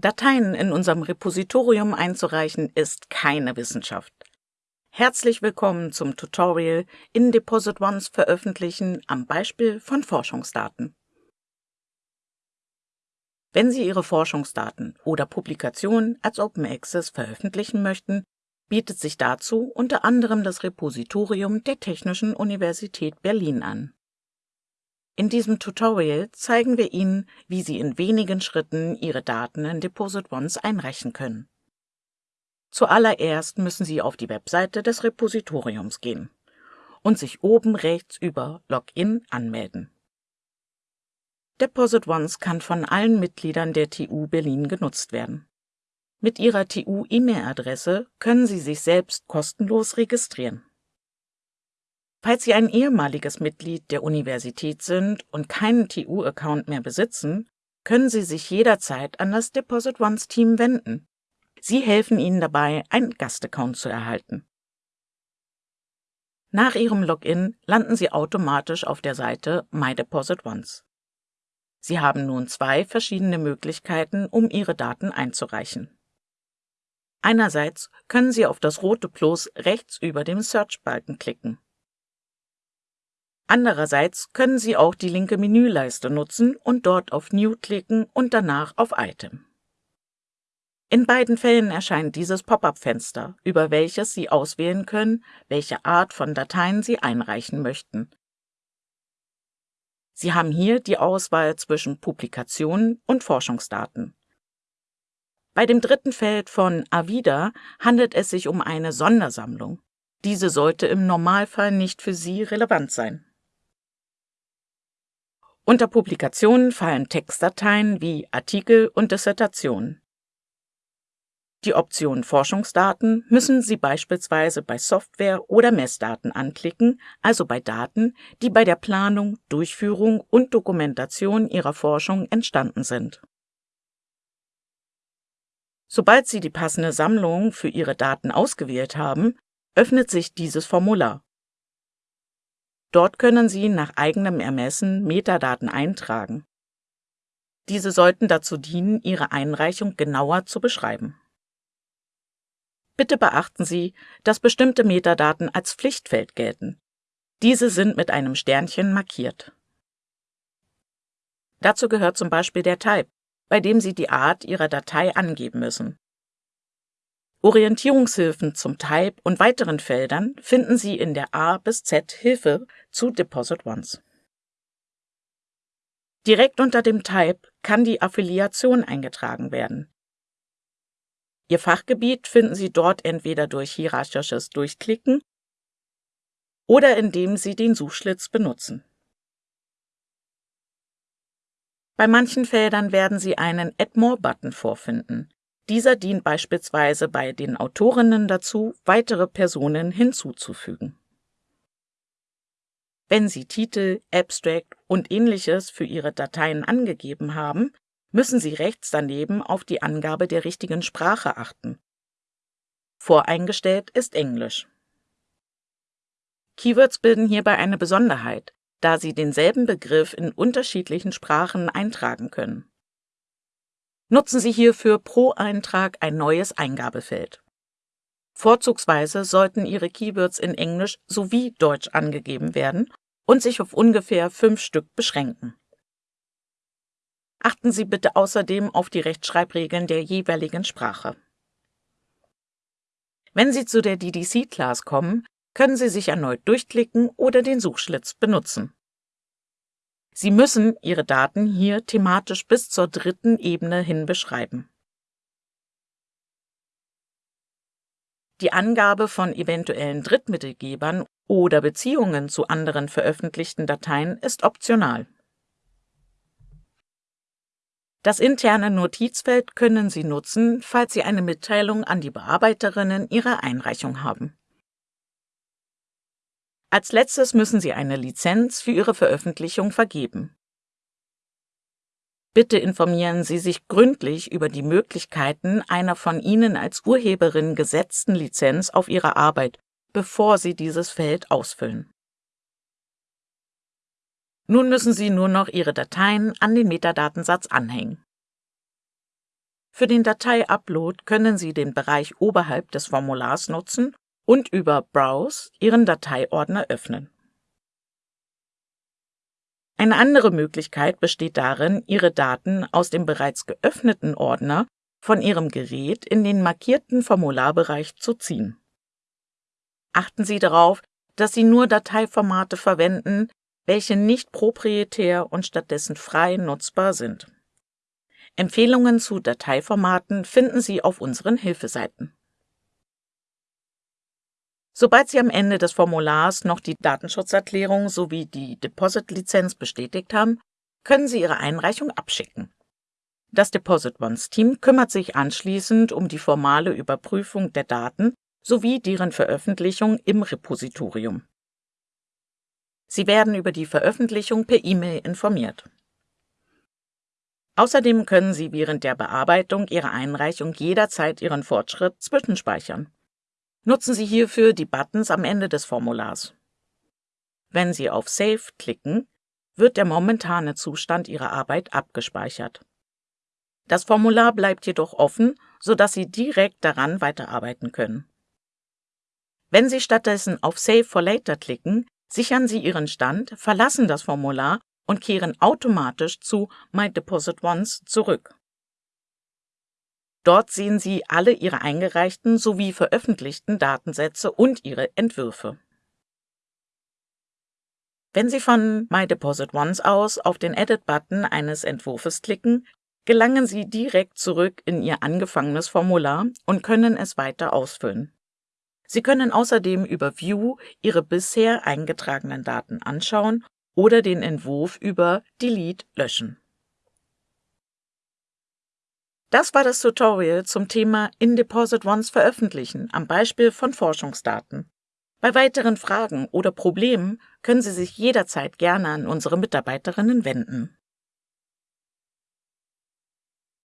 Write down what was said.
Dateien in unserem Repositorium einzureichen ist keine Wissenschaft. Herzlich willkommen zum Tutorial in Deposit Ones veröffentlichen am Beispiel von Forschungsdaten. Wenn Sie Ihre Forschungsdaten oder Publikationen als Open Access veröffentlichen möchten, bietet sich dazu unter anderem das Repositorium der Technischen Universität Berlin an. In diesem Tutorial zeigen wir Ihnen, wie Sie in wenigen Schritten Ihre Daten in Deposit Ones einreichen können. Zuallererst müssen Sie auf die Webseite des Repositoriums gehen und sich oben rechts über Login anmelden. Deposit Ones kann von allen Mitgliedern der TU Berlin genutzt werden. Mit Ihrer TU-E-Mail-Adresse können Sie sich selbst kostenlos registrieren. Falls Sie ein ehemaliges Mitglied der Universität sind und keinen TU-Account mehr besitzen, können Sie sich jederzeit an das Deposit Ones Team wenden. Sie helfen Ihnen dabei, einen Gastaccount zu erhalten. Nach Ihrem Login landen Sie automatisch auf der Seite My Deposit Ones. Sie haben nun zwei verschiedene Möglichkeiten, um Ihre Daten einzureichen. Einerseits können Sie auf das rote Plus rechts über dem Search-Balken klicken. Andererseits können Sie auch die linke Menüleiste nutzen und dort auf New klicken und danach auf Item. In beiden Fällen erscheint dieses Pop-up-Fenster, über welches Sie auswählen können, welche Art von Dateien Sie einreichen möchten. Sie haben hier die Auswahl zwischen Publikationen und Forschungsdaten. Bei dem dritten Feld von Avida handelt es sich um eine Sondersammlung. Diese sollte im Normalfall nicht für Sie relevant sein. Unter Publikationen fallen Textdateien wie Artikel und Dissertationen. Die Option Forschungsdaten müssen Sie beispielsweise bei Software oder Messdaten anklicken, also bei Daten, die bei der Planung, Durchführung und Dokumentation Ihrer Forschung entstanden sind. Sobald Sie die passende Sammlung für Ihre Daten ausgewählt haben, öffnet sich dieses Formular. Dort können Sie nach eigenem Ermessen Metadaten eintragen. Diese sollten dazu dienen, Ihre Einreichung genauer zu beschreiben. Bitte beachten Sie, dass bestimmte Metadaten als Pflichtfeld gelten. Diese sind mit einem Sternchen markiert. Dazu gehört zum Beispiel der Type, bei dem Sie die Art Ihrer Datei angeben müssen. Orientierungshilfen zum Type und weiteren Feldern finden Sie in der A bis Z Hilfe zu Deposit Ones. Direkt unter dem Type kann die Affiliation eingetragen werden. Ihr Fachgebiet finden Sie dort entweder durch hierarchisches Durchklicken oder indem Sie den Suchschlitz benutzen. Bei manchen Feldern werden Sie einen Add More-Button vorfinden. Dieser dient beispielsweise bei den Autorinnen dazu, weitere Personen hinzuzufügen. Wenn Sie Titel, Abstract und ähnliches für Ihre Dateien angegeben haben, müssen Sie rechts daneben auf die Angabe der richtigen Sprache achten. Voreingestellt ist Englisch. Keywords bilden hierbei eine Besonderheit, da Sie denselben Begriff in unterschiedlichen Sprachen eintragen können. Nutzen Sie hierfür pro Eintrag ein neues Eingabefeld. Vorzugsweise sollten Ihre Keywords in Englisch sowie Deutsch angegeben werden und sich auf ungefähr fünf Stück beschränken. Achten Sie bitte außerdem auf die Rechtschreibregeln der jeweiligen Sprache. Wenn Sie zu der DDC-Class kommen, können Sie sich erneut durchklicken oder den Suchschlitz benutzen. Sie müssen Ihre Daten hier thematisch bis zur dritten Ebene hin beschreiben. Die Angabe von eventuellen Drittmittelgebern oder Beziehungen zu anderen veröffentlichten Dateien ist optional. Das interne Notizfeld können Sie nutzen, falls Sie eine Mitteilung an die Bearbeiterinnen Ihrer Einreichung haben. Als letztes müssen Sie eine Lizenz für Ihre Veröffentlichung vergeben. Bitte informieren Sie sich gründlich über die Möglichkeiten einer von Ihnen als Urheberin gesetzten Lizenz auf Ihre Arbeit, bevor Sie dieses Feld ausfüllen. Nun müssen Sie nur noch Ihre Dateien an den Metadatensatz anhängen. Für den Datei-Upload können Sie den Bereich oberhalb des Formulars nutzen und über Browse Ihren Dateiordner öffnen. Eine andere Möglichkeit besteht darin, Ihre Daten aus dem bereits geöffneten Ordner von Ihrem Gerät in den markierten Formularbereich zu ziehen. Achten Sie darauf, dass Sie nur Dateiformate verwenden, welche nicht proprietär und stattdessen frei nutzbar sind. Empfehlungen zu Dateiformaten finden Sie auf unseren Hilfeseiten. Sobald Sie am Ende des Formulars noch die Datenschutzerklärung sowie die Deposit-Lizenz bestätigt haben, können Sie Ihre Einreichung abschicken. Das Deposit Ones Team kümmert sich anschließend um die formale Überprüfung der Daten sowie deren Veröffentlichung im Repositorium. Sie werden über die Veröffentlichung per E-Mail informiert. Außerdem können Sie während der Bearbeitung Ihrer Einreichung jederzeit Ihren Fortschritt zwischenspeichern. Nutzen Sie hierfür die Buttons am Ende des Formulars. Wenn Sie auf Save klicken, wird der momentane Zustand Ihrer Arbeit abgespeichert. Das Formular bleibt jedoch offen, sodass Sie direkt daran weiterarbeiten können. Wenn Sie stattdessen auf Save for Later klicken, sichern Sie Ihren Stand, verlassen das Formular und kehren automatisch zu My Deposit Once zurück. Dort sehen Sie alle Ihre eingereichten sowie veröffentlichten Datensätze und Ihre Entwürfe. Wenn Sie von My Deposit Once aus auf den Edit-Button eines Entwurfes klicken, gelangen Sie direkt zurück in Ihr angefangenes Formular und können es weiter ausfüllen. Sie können außerdem über View Ihre bisher eingetragenen Daten anschauen oder den Entwurf über Delete löschen. Das war das Tutorial zum Thema In Deposit Once veröffentlichen am Beispiel von Forschungsdaten. Bei weiteren Fragen oder Problemen können Sie sich jederzeit gerne an unsere Mitarbeiterinnen wenden.